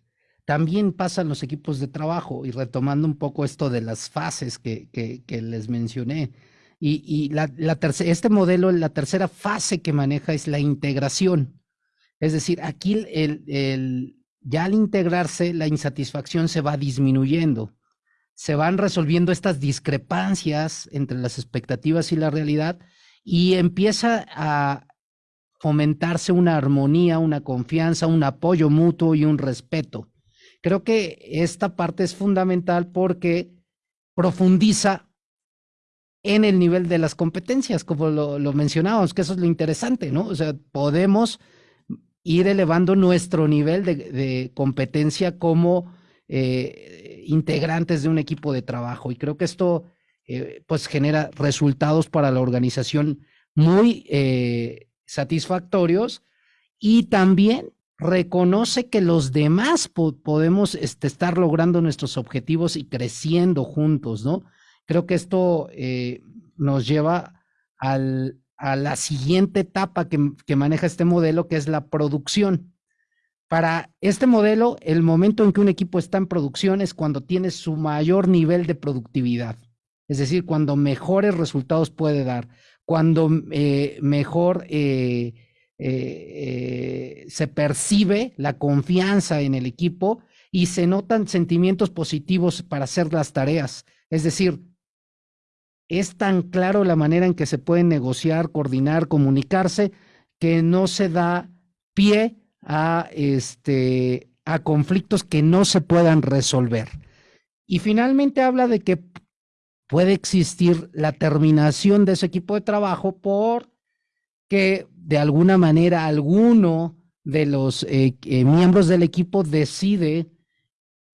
también pasa en los equipos de trabajo y retomando un poco esto de las fases que les mencioné. Y, este modelo, la tercera fase que maneja es la integración. Es decir, aquí ya al integrarse, la insatisfacción se va disminuyendo. Se van resolviendo estas discrepancias entre las expectativas y la realidad y empieza a fomentarse una armonía, una confianza, un apoyo mutuo y un respeto. Creo que esta parte es fundamental porque profundiza en el nivel de las competencias, como lo, mencionábamos, que eso es lo interesante, ¿no? O sea, podemos ir elevando nuestro nivel de, competencia como eh, integrantes de un equipo de trabajo. Y creo que esto, eh, pues, genera resultados para la organización muy eh, satisfactorios y también reconoce que los demás po podemos este, estar logrando nuestros objetivos y creciendo juntos, ¿no? Creo que esto eh, nos lleva a la siguiente etapa que, maneja este modelo, que es la producción. Para este modelo, el momento en que un equipo está en producción es cuando tiene su mayor nivel de productividad, es decir, cuando mejores resultados puede dar, cuando eh, mejor eh, se percibe la confianza en el equipo y se notan sentimientos positivos para hacer las tareas. Es decir, es tan claro la manera en que se puede negociar, coordinar, comunicarse, que no se da pie a, este, a conflictos que no se puedan resolver. Y finalmente habla de que puede existir la terminación de ese equipo de trabajo por que de alguna manera alguno de los eh, eh, miembros del equipo decide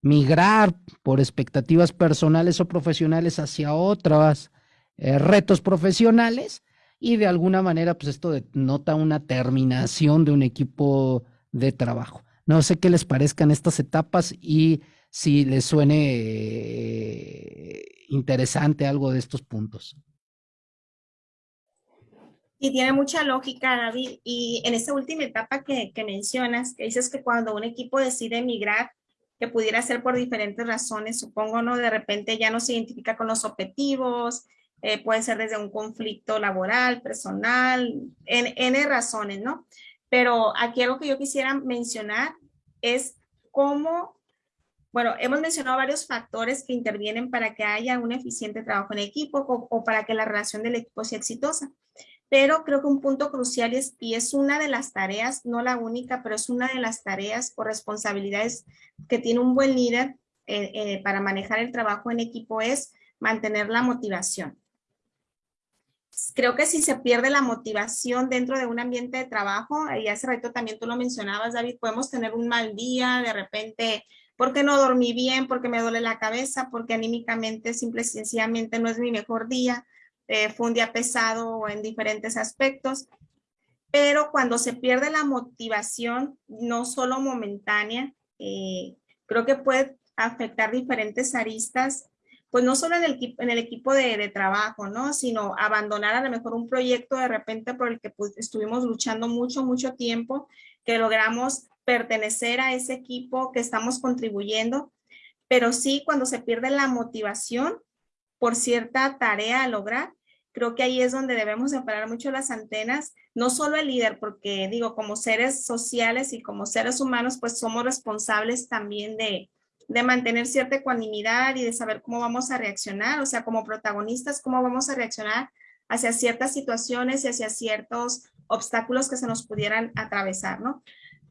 migrar por expectativas personales o profesionales hacia otras eh, retos profesionales y de alguna manera pues esto denota una terminación de un equipo de trabajo. No sé qué les parezcan estas etapas y si les suene eh, interesante algo de estos puntos. Y tiene mucha lógica, David. Y en esta última etapa que, que mencionas, que dices que cuando un equipo decide emigrar, que pudiera ser por diferentes razones, supongo, ¿no? De repente ya no se identifica con los objetivos, eh, puede ser desde un conflicto laboral, personal, en N razones, ¿no? Pero aquí algo que yo quisiera mencionar es cómo, bueno, hemos mencionado varios factores que intervienen para que haya un eficiente trabajo en equipo o, o para que la relación del equipo sea exitosa. Pero creo que un punto crucial es, y es una de las tareas, no la única, pero es una de las tareas o responsabilidades que tiene un buen líder eh, eh, para manejar el trabajo en equipo es mantener la motivación creo que si se pierde la motivación dentro de un ambiente de trabajo, y hace rato también tú lo mencionabas, David, podemos tener un mal día, de repente, porque no dormí bien, porque me duele la cabeza, porque anímicamente, simple y sencillamente no es mi mejor día, eh, fue un día pesado en diferentes aspectos, pero cuando se pierde la motivación, no solo momentánea, eh, creo que puede afectar diferentes aristas, pues no solo en el, en el equipo de, trabajo, ¿no? Sino abandonar a lo mejor un proyecto de repente por el que pues, estuvimos luchando mucho, mucho tiempo, que logramos pertenecer a ese equipo, que estamos contribuyendo, pero sí cuando se pierde la motivación por cierta tarea a lograr, creo que ahí es donde debemos separar mucho las antenas, no solo el líder, porque digo, como seres sociales y como seres humanos, pues somos responsables también de, de mantener cierta ecuanimidad y de saber cómo vamos a reaccionar, o sea, como protagonistas, cómo vamos a reaccionar hacia ciertas situaciones y hacia ciertos obstáculos que se nos pudieran atravesar, ¿no?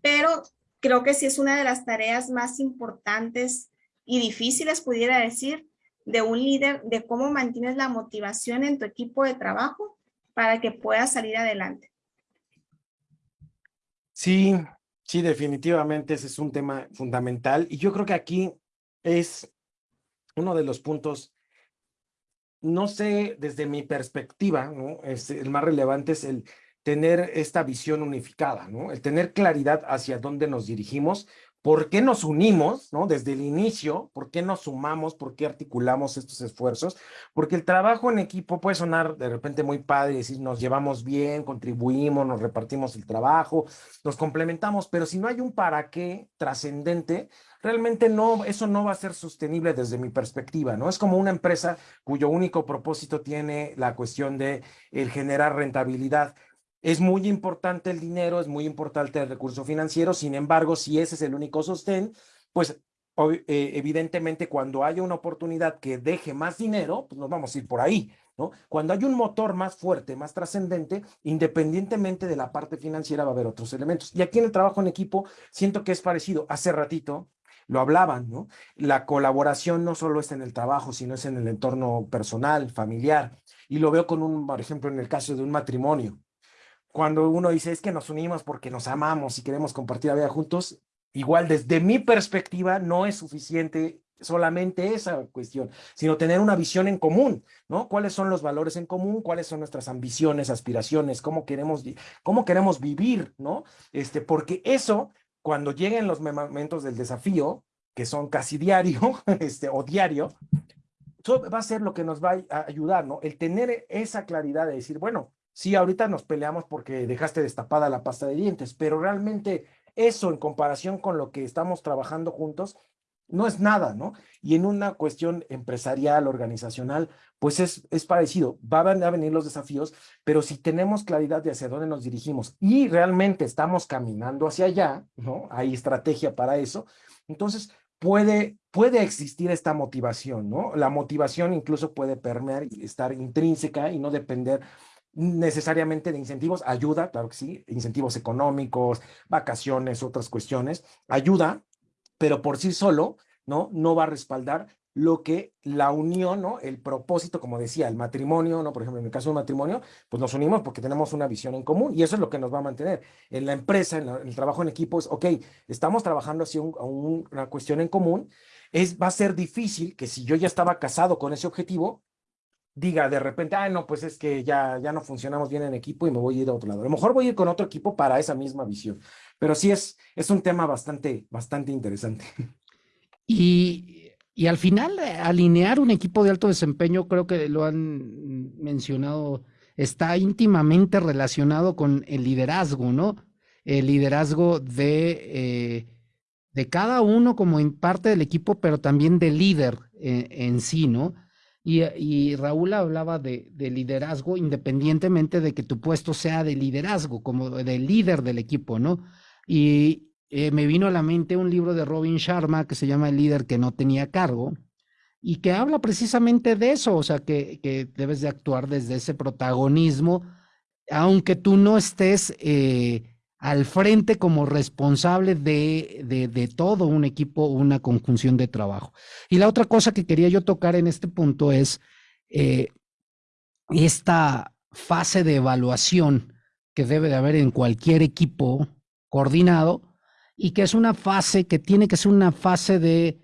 Pero creo que sí es una de las tareas más importantes y difíciles, pudiera decir, de un líder, de cómo mantienes la motivación en tu equipo de trabajo para que puedas salir adelante. Sí, sí, definitivamente ese es un tema fundamental y yo creo que aquí es uno de los puntos, no sé, desde mi perspectiva, ¿no? El más relevante es el tener esta visión unificada, ¿no? El tener claridad hacia dónde nos dirigimos, ¿Por qué nos unimos, no? Desde el inicio, ¿por qué nos sumamos? ¿Por qué articulamos estos esfuerzos? Porque el trabajo en equipo puede sonar de repente muy padre decir, nos llevamos bien, contribuimos, nos repartimos el trabajo, nos complementamos, pero si no hay un para qué trascendente, realmente no, eso no va a ser sostenible desde mi perspectiva, ¿no? Es como una empresa cuyo único propósito tiene la cuestión de el generar rentabilidad es muy importante el dinero, es muy importante el recurso financiero, sin embargo, si ese es el único sostén, pues eh, evidentemente cuando haya una oportunidad que deje más dinero, pues nos vamos a ir por ahí, ¿no? Cuando hay un motor más fuerte, más trascendente, independientemente de la parte financiera va a haber otros elementos. Y aquí en el trabajo en equipo siento que es parecido. Hace ratito lo hablaban, ¿no? La colaboración no solo es en el trabajo, sino es en el entorno personal, familiar. Y lo veo con un, por ejemplo, en el caso de un matrimonio cuando uno dice es que nos unimos porque nos amamos y queremos compartir la vida juntos, igual desde mi perspectiva no es suficiente solamente esa cuestión, sino tener una visión en común, ¿no? ¿Cuáles son los valores en común? ¿Cuáles son nuestras ambiciones, aspiraciones? ¿Cómo queremos, cómo queremos vivir, ¿no? Este, porque eso, cuando lleguen los momentos del desafío, que son casi diario, este, o diario, va a ser lo que nos va a ayudar, ¿no? El tener esa claridad de decir, bueno, Sí, ahorita nos peleamos porque dejaste destapada la pasta de dientes, pero realmente eso en comparación con lo que estamos trabajando juntos, no es nada, ¿no? Y en una cuestión empresarial, organizacional, pues es, es parecido. Van a venir los desafíos, pero si tenemos claridad de hacia dónde nos dirigimos y realmente estamos caminando hacia allá, ¿no? Hay estrategia para eso. Entonces, puede, puede existir esta motivación, ¿no? La motivación incluso puede permear y estar intrínseca y no depender necesariamente de incentivos, ayuda, claro que sí, incentivos económicos, vacaciones, otras cuestiones, ayuda, pero por sí solo, ¿no? No va a respaldar lo que la unión, ¿no? El propósito, como decía, el matrimonio, ¿no? Por ejemplo, en el caso del matrimonio, pues nos unimos porque tenemos una visión en común y eso es lo que nos va a mantener. En la empresa, en, el trabajo en equipo, es, ok, estamos trabajando hacia una cuestión en común, es, va a ser difícil que si yo ya estaba casado con ese objetivo, diga de repente, ah, no, pues es que ya, ya no funcionamos bien en equipo y me voy a ir a otro lado. A lo mejor voy a ir con otro equipo para esa misma visión, pero sí es, es un tema bastante, bastante interesante. Y, y al final, eh, alinear un equipo de alto desempeño, creo que lo han mencionado, está íntimamente relacionado con el liderazgo, ¿no? El liderazgo de, eh, de cada uno como parte del equipo, pero también del líder eh, en sí, ¿no? Y, Raúl hablaba de, liderazgo independientemente de que tu puesto sea de liderazgo, como de líder del equipo, ¿no? Y eh, me vino a la mente un libro de Robin Sharma que se llama El líder que no tenía cargo y que habla precisamente de eso, o sea, que, que debes de actuar desde ese protagonismo, aunque tú no estés... Eh, al frente como responsable de, de, todo un equipo, una conjunción de trabajo. Y la otra cosa que quería yo tocar en este punto es eh, esta fase de evaluación que debe de haber en cualquier equipo coordinado y que es una fase que tiene que ser una fase de...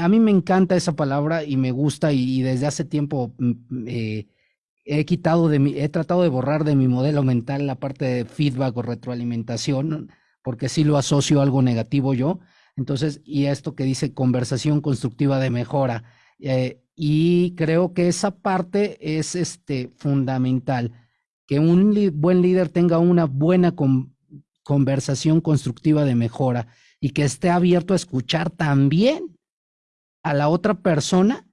a mí me encanta esa palabra y me gusta y, desde hace tiempo mm, eh, he quitado de mi, he tratado de borrar de mi modelo mental la parte de feedback o retroalimentación, porque sí lo asocio a algo negativo yo. Entonces, y esto que dice conversación constructiva de mejora. Eh, y creo que esa parte es este, fundamental, que un buen líder tenga una buena conversación constructiva de mejora y que esté abierto a escuchar también a la otra persona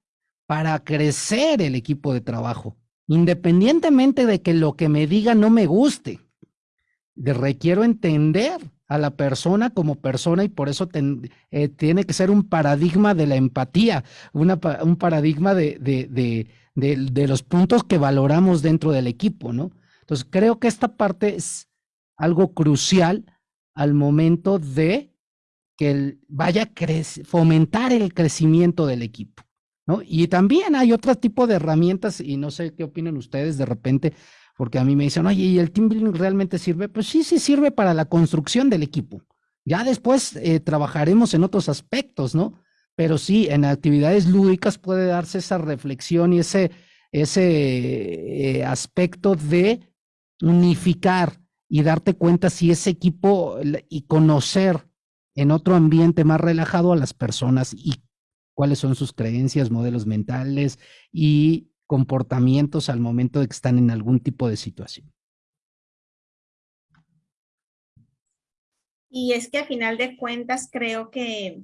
para crecer el equipo de trabajo, independientemente de que lo que me diga no me guste. requiero entender a la persona como persona y por eso eh, tiene que ser un paradigma de la empatía, un paradigma de, los puntos que valoramos dentro del equipo, ¿no? Entonces, creo que esta parte es algo crucial al momento de que vaya a fomentar el crecimiento del equipo, ¿no? Y también hay otro tipo de herramientas, y no sé qué opinan ustedes de repente, porque a mí me dicen, oye, ¿y el team building realmente sirve? Pues sí, sí sirve para la construcción del equipo. Ya después eh, trabajaremos en otros aspectos, ¿no? Pero sí, en actividades lúdicas puede darse esa reflexión y ese, ese eh, aspecto de unificar y darte cuenta si ese equipo y conocer en otro ambiente más relajado a las personas y cuáles son sus creencias, modelos mentales y comportamientos al momento de que están en algún tipo de situación. Y es que a final de cuentas creo que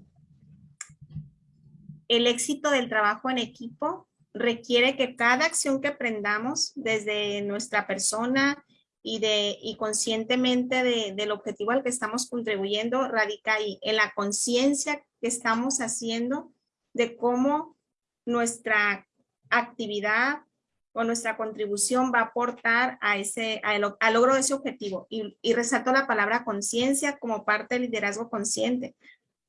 el éxito del trabajo en equipo requiere que cada acción que aprendamos desde nuestra persona y, de, y conscientemente del objetivo al que estamos contribuyendo radica ahí, en la conciencia que estamos haciendo de cómo nuestra actividad o nuestra contribución va a aportar a ese, al logro de ese objetivo. Y, resalto la palabra conciencia como parte del liderazgo consciente.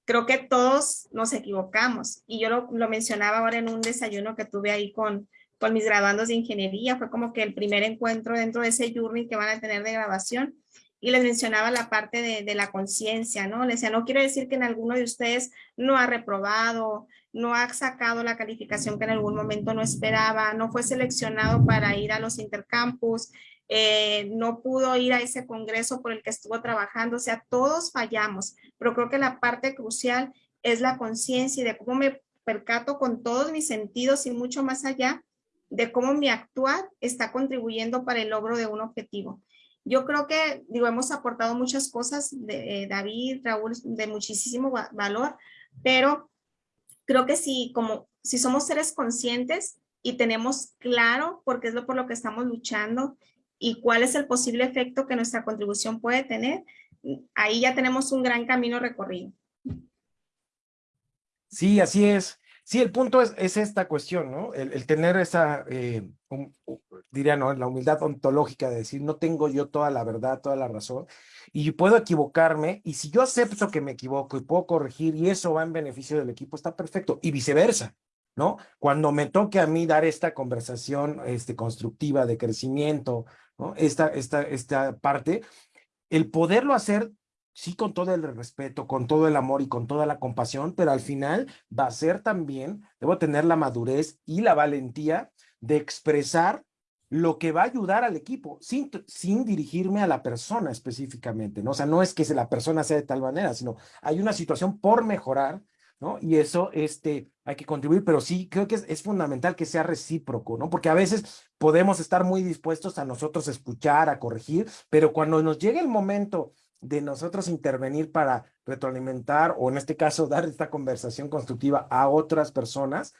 Creo que todos nos equivocamos y yo lo, lo, mencionaba ahora en un desayuno que tuve ahí con, con mis graduandos de ingeniería. Fue como que el primer encuentro dentro de ese journey que van a tener de grabación y les mencionaba la parte de, de la conciencia, ¿no? Les decía, no quiere decir que en alguno de ustedes no ha reprobado, no ha sacado la calificación que en algún momento no esperaba, no fue seleccionado para ir a los intercampus, eh, no pudo ir a ese congreso por el que estuvo trabajando, o sea, todos fallamos, pero creo que la parte crucial es la conciencia y de cómo me percato con todos mis sentidos y mucho más allá de cómo mi actuar está contribuyendo para el logro de un objetivo. Yo creo que, digo, hemos aportado muchas cosas de eh, David, Raúl, de muchísimo valor, pero creo que si, como, si somos seres conscientes y tenemos claro por qué es lo por lo que estamos luchando y cuál es el posible efecto que nuestra contribución puede tener, ahí ya tenemos un gran camino recorrido. Sí, así es. Sí, el punto es, es esta cuestión, ¿no? El, tener esa, eh, diría, ¿no? La humildad ontológica de decir, no tengo yo toda la verdad, toda la razón, y puedo equivocarme, y si yo acepto que me equivoco y puedo corregir, y eso va en beneficio del equipo, está perfecto, y viceversa, ¿no? Cuando me toque a mí dar esta conversación este, constructiva de crecimiento, ¿no? Esta, esta, esta parte, el poderlo hacer sí con todo el respeto, con todo el amor y con toda la compasión, pero al final va a ser también, debo tener la madurez y la valentía de expresar lo que va a ayudar al equipo, sin, sin dirigirme a la persona específicamente, ¿no? O sea, no es que la persona sea de tal manera, sino hay una situación por mejorar, ¿no? Y eso, este, hay que contribuir, pero sí, creo que es, fundamental que sea recíproco, ¿no? Porque a veces podemos estar muy dispuestos a nosotros escuchar, a corregir, pero cuando nos llegue el momento de nosotros intervenir para retroalimentar o en este caso dar esta conversación constructiva a otras personas,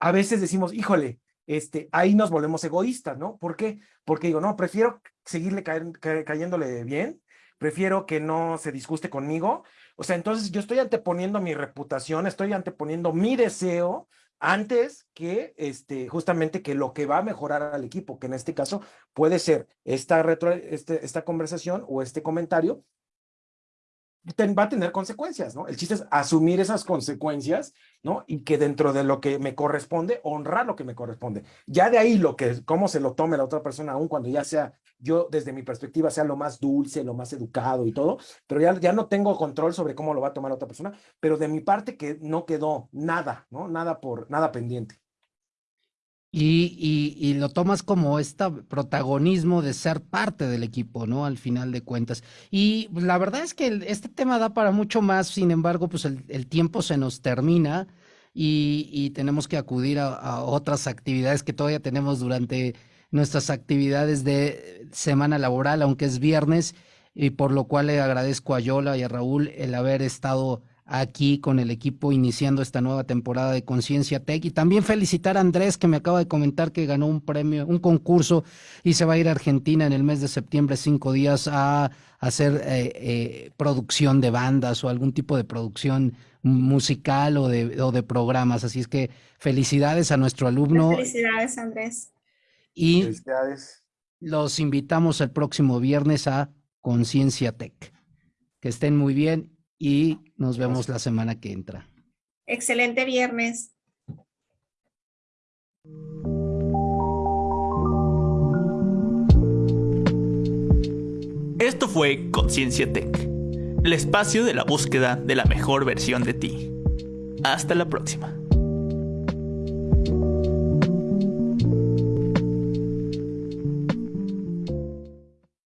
a veces decimos, híjole, este, ahí nos volvemos egoístas, ¿no? ¿Por qué? Porque digo, no, prefiero seguirle cayéndole bien, prefiero que no se disguste conmigo. O sea, entonces yo estoy anteponiendo mi reputación, estoy anteponiendo mi deseo antes que este, justamente que lo que va a mejorar al equipo, que en este caso puede ser esta, retro, este, esta conversación o este comentario, va a tener consecuencias, ¿no? El chiste es asumir esas consecuencias, ¿no? Y que dentro de lo que me corresponde, honrar lo que me corresponde. Ya de ahí lo que, cómo se lo tome la otra persona, aún cuando ya sea, yo desde mi perspectiva sea lo más dulce, lo más educado y todo, pero ya, ya no tengo control sobre cómo lo va a tomar la otra persona, pero de mi parte que no quedó nada, ¿no? Nada por, nada pendiente. Y, y, lo tomas como este protagonismo de ser parte del equipo, ¿no? Al final de cuentas. Y la verdad es que este tema da para mucho más, sin embargo, pues el, tiempo se nos termina y, tenemos que acudir a, otras actividades que todavía tenemos durante nuestras actividades de semana laboral, aunque es viernes, y por lo cual le agradezco a Yola y a Raúl el haber estado aquí con el equipo iniciando esta nueva temporada de Conciencia Tech y también felicitar a Andrés que me acaba de comentar que ganó un premio, un concurso y se va a ir a Argentina en el mes de septiembre cinco días a, hacer eh, eh, producción de bandas o algún tipo de producción musical o de, o de programas. Así es que felicidades a nuestro alumno. Felicidades Andrés. Y felicidades. los invitamos el próximo viernes a Conciencia Tech. Que estén muy bien y nos vemos la semana que entra. Excelente viernes. Esto fue Conciencia Tech, el espacio de la búsqueda de la mejor versión de ti. Hasta la próxima.